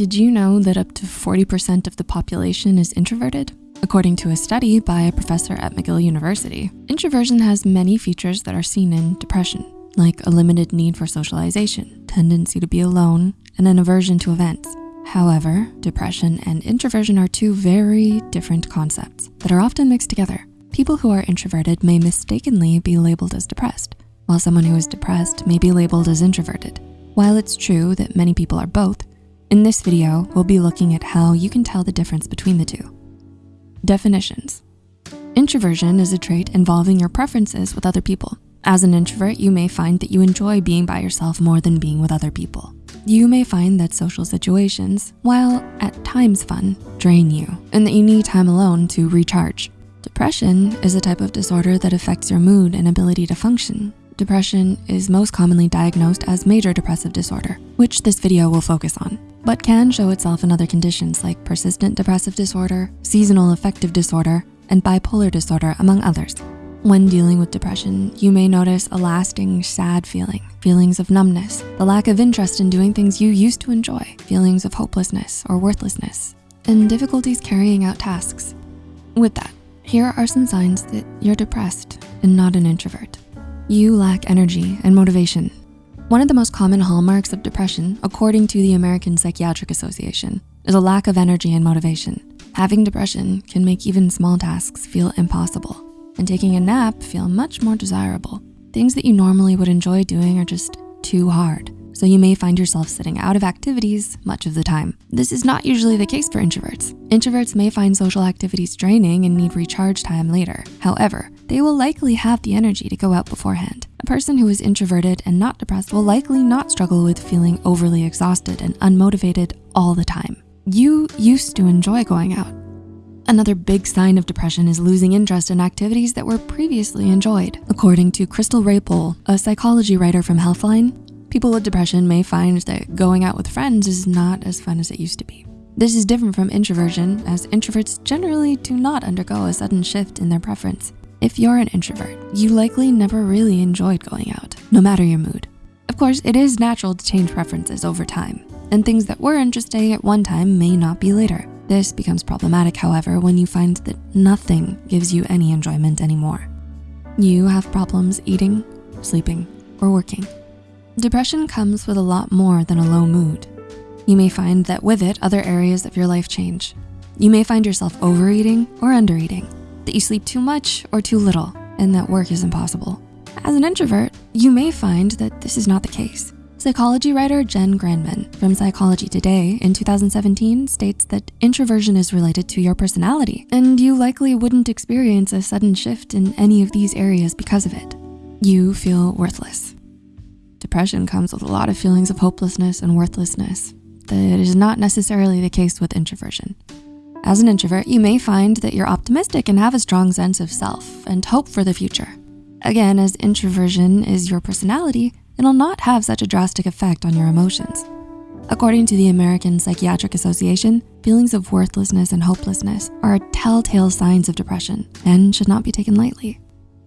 Did you know that up to 40% of the population is introverted? According to a study by a professor at McGill University, introversion has many features that are seen in depression, like a limited need for socialization, tendency to be alone, and an aversion to events. However, depression and introversion are two very different concepts that are often mixed together. People who are introverted may mistakenly be labeled as depressed, while someone who is depressed may be labeled as introverted. While it's true that many people are both, in this video, we'll be looking at how you can tell the difference between the two. Definitions. Introversion is a trait involving your preferences with other people. As an introvert, you may find that you enjoy being by yourself more than being with other people. You may find that social situations, while at times fun, drain you and that you need time alone to recharge. Depression is a type of disorder that affects your mood and ability to function. Depression is most commonly diagnosed as major depressive disorder, which this video will focus on, but can show itself in other conditions like persistent depressive disorder, seasonal affective disorder, and bipolar disorder, among others. When dealing with depression, you may notice a lasting sad feeling, feelings of numbness, the lack of interest in doing things you used to enjoy, feelings of hopelessness or worthlessness, and difficulties carrying out tasks. With that, here are some signs that you're depressed and not an introvert. You lack energy and motivation. One of the most common hallmarks of depression, according to the American Psychiatric Association, is a lack of energy and motivation. Having depression can make even small tasks feel impossible and taking a nap feel much more desirable. Things that you normally would enjoy doing are just too hard. So you may find yourself sitting out of activities much of the time. This is not usually the case for introverts. Introverts may find social activities draining and need recharge time later. However, they will likely have the energy to go out beforehand. A person who is introverted and not depressed will likely not struggle with feeling overly exhausted and unmotivated all the time. You used to enjoy going out. Another big sign of depression is losing interest in activities that were previously enjoyed. According to Crystal Raypole, a psychology writer from Healthline, people with depression may find that going out with friends is not as fun as it used to be. This is different from introversion as introverts generally do not undergo a sudden shift in their preference. If you're an introvert, you likely never really enjoyed going out, no matter your mood. Of course, it is natural to change preferences over time, and things that were interesting at one time may not be later. This becomes problematic, however, when you find that nothing gives you any enjoyment anymore. You have problems eating, sleeping, or working. Depression comes with a lot more than a low mood. You may find that with it, other areas of your life change. You may find yourself overeating or undereating, that you sleep too much or too little, and that work is impossible. As an introvert, you may find that this is not the case. Psychology writer Jen Granneman from Psychology Today in 2017 states that introversion is related to your personality, and you likely wouldn't experience a sudden shift in any of these areas because of it. You feel worthless. Depression comes with a lot of feelings of hopelessness and worthlessness that is not necessarily the case with introversion. As an introvert, you may find that you're optimistic and have a strong sense of self and hope for the future. Again, as introversion is your personality, it'll not have such a drastic effect on your emotions. According to the American Psychiatric Association, feelings of worthlessness and hopelessness are telltale signs of depression and should not be taken lightly.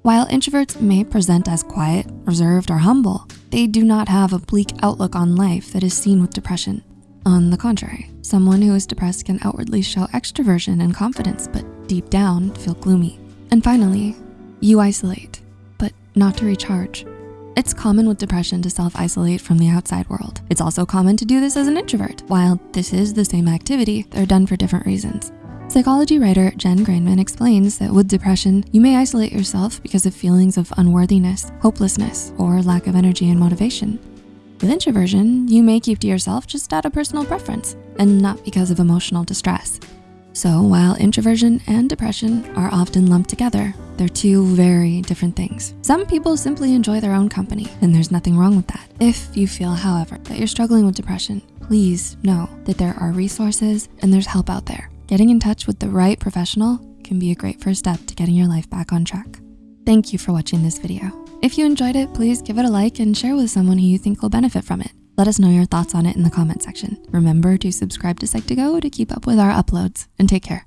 While introverts may present as quiet, reserved, or humble, they do not have a bleak outlook on life that is seen with depression. On the contrary, someone who is depressed can outwardly show extroversion and confidence, but deep down feel gloomy. And finally, you isolate, but not to recharge. It's common with depression to self-isolate from the outside world. It's also common to do this as an introvert. While this is the same activity, they're done for different reasons. Psychology writer Jen Granneman explains that with depression, you may isolate yourself because of feelings of unworthiness, hopelessness, or lack of energy and motivation. With introversion, you may keep to yourself just out of personal preference and not because of emotional distress. So while introversion and depression are often lumped together, they're two very different things. Some people simply enjoy their own company and there's nothing wrong with that. If you feel, however, that you're struggling with depression, please know that there are resources and there's help out there. Getting in touch with the right professional can be a great first step to getting your life back on track. Thank you for watching this video. If you enjoyed it, please give it a like and share with someone who you think will benefit from it. Let us know your thoughts on it in the comment section. Remember to subscribe to Psych2Go to keep up with our uploads and take care.